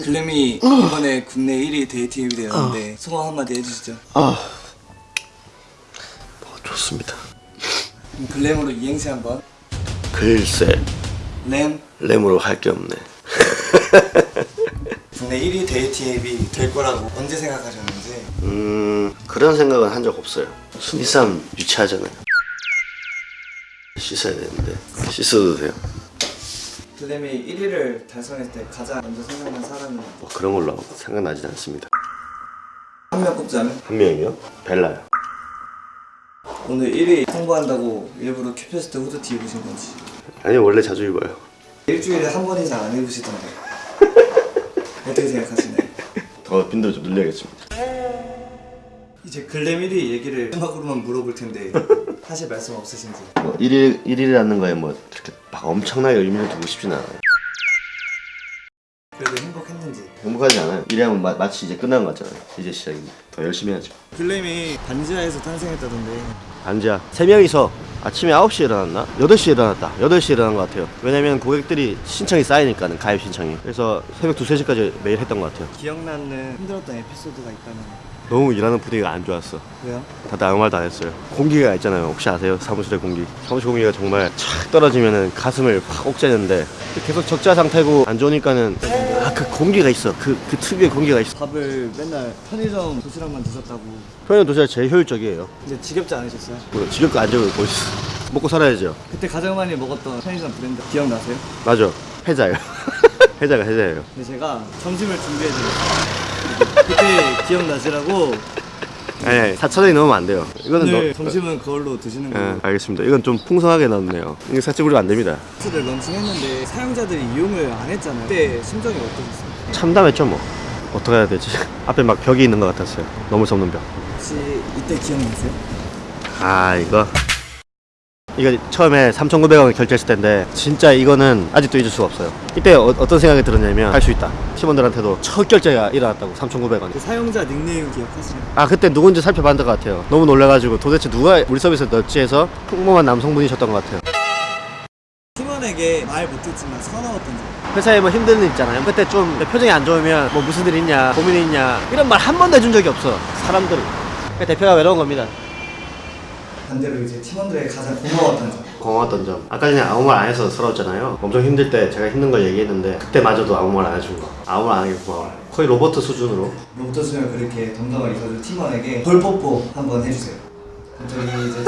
글램이 이번에 국내 1위 데이팅 앱이 되었는데 소감 한마디 해주시죠. 아. 뭐, 좋습니다. 글램으로 이행시 한번. 글쎄. 램? 램으로 할 게 없네. 국내 1위 데이팅 앱이 될 거라고 언제 생각하셨는지. 음 그런 생각은 한 적 없어요. 순위 싸움 유치하잖아요. 씻어야 되는데. 씻어도 돼요 글램이 1위를 달성했을 때 가장 먼저 생각난 사람이 뭐 그런 걸로 생각나진 않습니다. 한 명 꼽자면? 한 명이요? 벨라요. 오늘 1위 홍보한다고 일부러 큐피스트 후드티 입으신 건지. 아니 원래 자주 입어요. 일주일에 한 번 이상 안 입으시던데. 어떻게 생각하시나요? 더 빈도 좀 늘려야겠습니다. 이제 글램 1위 얘기를 마지막으로만 물어볼 텐데 사실 말씀 없으신지. 뭐 1일, 1일이라는 거에 뭐 이렇게 막 엄청나게 의미를 두고 싶진 않아요. 그래도 행복했는지. 행복하지 않아요. 일하면 마, 마치 이제 끝난 것 같잖아요 이제 시작입니다. 더 열심히 해야죠. 글램이 반지하에서 탄생했다던데. 반지야 세 명이서 아침에 9시에 일어났나? 8시에 일어났다. 8시에 일어난 것 같아요. 왜냐면 고객들이 신청이 쌓이니까는 가입 신청이. 그래서 새벽 2, 3시까지 매일 했던 것 같아요. 기억나는 힘들었던 에피소드가 있다면 너무 일하는 분위기가 안 좋았어. 왜요? 다들 아무 말도 안 했어요. 공기가 있잖아요. 혹시 아세요? 사무실의 공기. 사무실 공기가 정말 착 떨어지면은 가슴을 팍 옥죄는데 계속 적자 상태고 안 좋으니까는 아 그 공기가 있어. 그, 그 특유의 공기가 있어. 밥을 맨날 편의점 도시락만 드셨다고. 편의점 도시락 제일 효율적이에요. 이제 지겹지 않으셨어요? 뭐 지겹고 안 지겹고 뭐 있어. 먹고 살아야죠. 그때 가장 많이 먹었던 편의점 브랜드 기억나세요? 맞아. 해자요. 해자가 해자예요. 근데 제가 점심을 준비해드렸어요 그때 기억나시라고 아니, 아니 4천 원이 넘으면 안 돼요. 이거는 오늘 너, 점심은 그걸로 드시는 예, 거예요 알겠습니다. 이건 좀 풍성하게 넣었네요. 이게 살짝 우리면 안 됩니다. 를 런칭했는데 사용자들이 이용을 안 했잖아요. 그때 심정이 어떠셨어요? 참담했죠 뭐. 어떻게 해야 되지. 앞에 막 벽이 있는 것 같았어요. 넘을 수 없는 벽. 혹시 이때 기억나세요? 아 이거 이거 처음에 3,900원 결제했을 텐데 진짜 이거는 아직도 잊을 수가 없어요. 이때 어, 떤 생각이 들었냐면 할 수 있다. 팀원들한테도 첫 결제가 일어났다고 3,900원 그 사용자 닉네임 기억하시나요? 아 그때 누군지 살펴봤던 것 같아요. 너무 놀라가지고 도대체 누가 우리 서비스에 넣었지 해서 평범한 남성분이셨던 것 같아요. 팀원에게 말 못했지만 서러웠던 점. 회사에 뭐 힘든 일 있잖아요. 그때 좀 표정이 안 좋으면 뭐 무슨 일 있냐 고민이 있냐 이런 말 한 번도 해준 적이 없어. 사람들은. 그러니까 대표가 외로운 겁니다 반대로 이제 팀원들에게 가장 고마웠던 점. 고마웠던 점. 아까 전에 아무 말 안 해서 서러웠잖아요. 엄청 힘들 때 제가 힘든 걸 얘기했는데 그때마저도 아무 말 안 해준 거. 아무 말 안 하게 고마워요. 거의 로버트 수준으로. 로부터 수면 그렇게 덤덤하게 있어준 팀원에게 벌뽀뽀 한번 해주세요. 저기 이제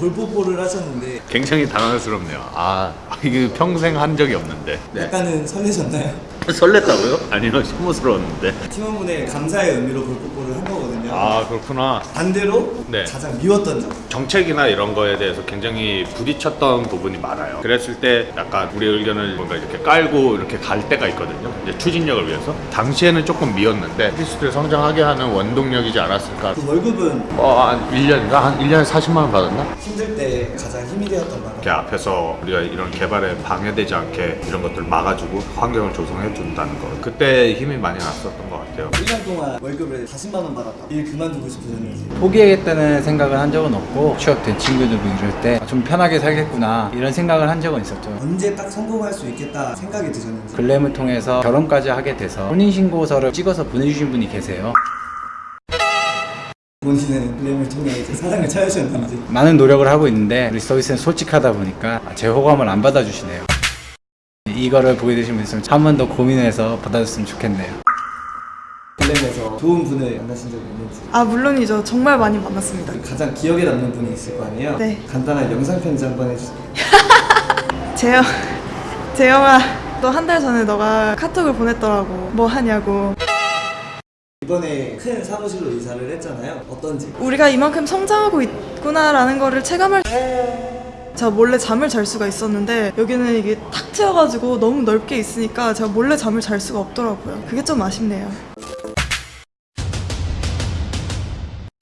벌뽀뽀를 하셨는데 굉장히 당황스럽네요. 아, 이게 평생 한 적이 없는데. 네. 약간은 설레셨나요? 설렜다고요? 아니요, 심무스러웠는데. 팀원분의 감사의 의미로 벌뽀뽀를 한 거거든요 아, 그렇구나. 반대로 네. 가장 미웠던 점 정책이나 이런 거에 대해서 굉장히 부딪혔던 부분이 많아요. 그랬을 때 약간 우리 의견을 뭔가 이렇게 깔고 이렇게 갈 때가 있거든요. 이제 추진력을 위해서. 당시에는 조금 미웠는데 피스트를 성장하게 하는 원동력이지 않았을까. 그 월급은 어, 한 1년인가? 한 1년에 40만 원 받았나? 힘들 때 가장 힘이 되었던 말 이렇게 앞에서 우리가 이런 개발에 방해되지 않게 이런 것들 막아주고 환경을 조성해 준다는 거. 그때 힘이 많이 났었던 것 같아요. 1년 동안 월급을 40만 원 받았다 일 그만두고 싶으셨는지. 포기하겠다는 생각을 한 적은 없고 취업된 친구들도 이럴 때 좀 편하게 살겠구나 이런 생각을 한 적은 있었죠. 언제 딱 성공할 수 있겠다 생각이 드셨는지. 글램을 통해서 결혼까지 하게 돼서 혼인신고서를 찍어서 보내주신 분이 계세요. 본인은 글램을 통해 이제 사랑을 찾으셨는지. 많은 노력을 하고 있는데 우리 서비스는 솔직하다 보니까 제 호감을 안 받아주시네요. 이거를 보게 되신 분 있으면 한번 더 고민해서 받아줬으면 좋겠네요 글램에서 좋은 분을 만나신 적이 있는지 아 물론이죠. 정말 많이 만났습니다. 가장 기억에 남는 분이 있을 거 아니에요? 네. 간단한 영상 편지 한번 해주세요 재영, 재영아, 너 한 달 전에 너가 카톡을 보냈더라고. 뭐 하냐고. 이번에 큰 사무실로 이사를 했잖아요 어떤지 우리가 이만큼 성장하고 있구나라는 거를 체감할. 제가 몰래 잠을 잘 수가 있었는데 여기는 이게 탁 트여가지고 너무 넓게 있으니까 제가 몰래 잠을 잘 수가 없더라고요. 그게 좀 아쉽네요.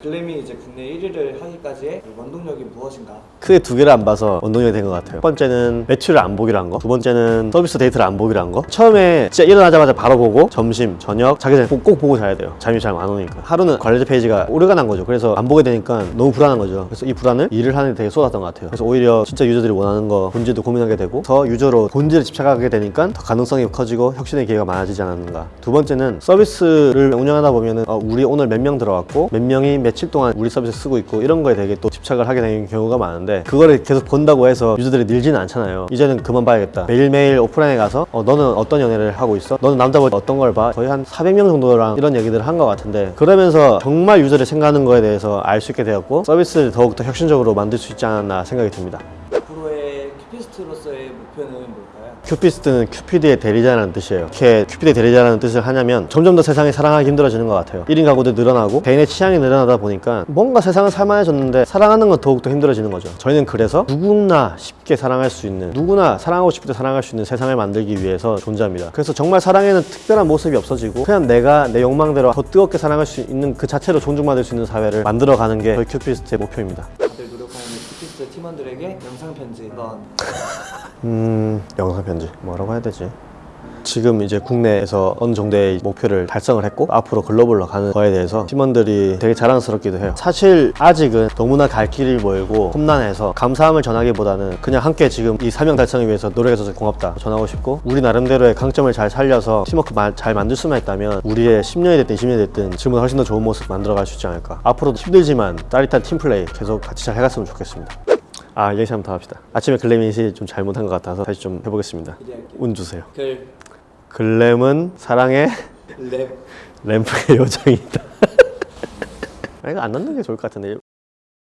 글램이 이제 국내 1위를 하기까지의 그 원동력이 무엇인가? 크게 두 개를 안 봐서 원동력이 된 것 같아요. 첫 번째는 매출을 안 보기로 한 거. 두 번째는 서비스 데이터를 안 보기로 한 거. 처음에 진짜 일어나자마자 바로 보고 점심, 저녁, 자기 전에 꼭, 꼭 보고 자야 돼요. 잠이 잘 안 오니까. 하루는 관리자 페이지가 오류가 난 거죠. 그래서 안 보게 되니까 너무 불안한 거죠. 그래서 이 불안을 일을 하는 데 되게 쏟았던 것 같아요. 그래서 오히려 진짜 유저들이 원하는 거 본질도 고민하게 되고 더 유저로 본질에 집착하게 되니까 더 가능성이 커지고 혁신의 기회가 많아지지 않았는가. 두 번째는 서비스를 운영하다 보면은 어, 우리 오늘 몇 명 들어왔고 몇 명이 며칠 동안 우리 서비스 쓰고 있고 이런 거에 되게 또 집착을 하게 되는 경우가 많은데 그거를 계속 본다고 해서 유저들이 늘지는 않잖아요. 이제는 그만 봐야겠다. 매일매일 오프라인에 가서 어, 너는 어떤 연애를 하고 있어? 너는 남자보다 어떤 걸 봐? 거의 한 400명 정도랑 이런 얘기들을 한 것 같은데 그러면서 정말 유저를 생각하는 거에 대해서 알 수 있게 되었고 서비스를 더욱더 혁신적으로 만들 수 있지 않았나 생각이 듭니다. 앞으로의 큐피스트로서의 목표는 뭘까요? 큐피스트는 큐피드의 대리자라는 뜻이에요. 이렇게 큐피드의 대리자라는 뜻을 하냐면 점점 더 세상이 사랑하기 힘들어지는 것 같아요. 1인 가구도 늘어나고 개인의 취향이 늘어나다 보니까 뭔가 세상은 살만해졌는데 사랑하는 건 더욱더 힘들어지는 거죠. 저희는 그래서 누구나 쉽게 사랑할 수 있는 누구나 사랑하고 싶을 때 사랑할 수 있는 세상을 만들기 위해서 존재합니다. 그래서 정말 사랑에는 특별한 모습이 없어지고 그냥 내가 내 욕망대로 더 뜨겁게 사랑할 수 있는 그 자체로 존중받을 수 있는 사회를 만들어가는 게 저희 큐피스트의 목표입니다. 큐피스트 팀원들에게 영상 편지 한번 음 영상 편지 뭐라고 해야 되지? 지금 이제 국내에서 어느 정도의 목표를 달성을 했고 앞으로 글로벌로 가는 거에 대해서 팀원들이 되게 자랑스럽기도 해요. 사실 아직은 너무나 갈 길이 멀고 험난해서 감사함을 전하기보다는 그냥 함께 지금 이 사명 달성을 위해서 노력해줘서 고맙다 전하고 싶고 우리 나름대로의 강점을 잘 살려서 팀워크 마- 잘 만들 수만 있다면 우리의 10년이 됐든 20년이 됐든 지금보다 훨씬 더 좋은 모습 만들어갈 수 있지 않을까. 앞으로도 힘들지만 짜릿한 팀플레이 계속 같이 잘 해갔으면 좋겠습니다 아 얘기 한번 더 합시다. 아침에 글래밋이 좀 잘못한 것 같아서 다시 좀 해보겠습니다. 기대할게요. 운 주세요. 글, 글램은 사랑의 랩, 램프의 요정이다. 아, 이거 안 넣는 게 좋을 것 같은데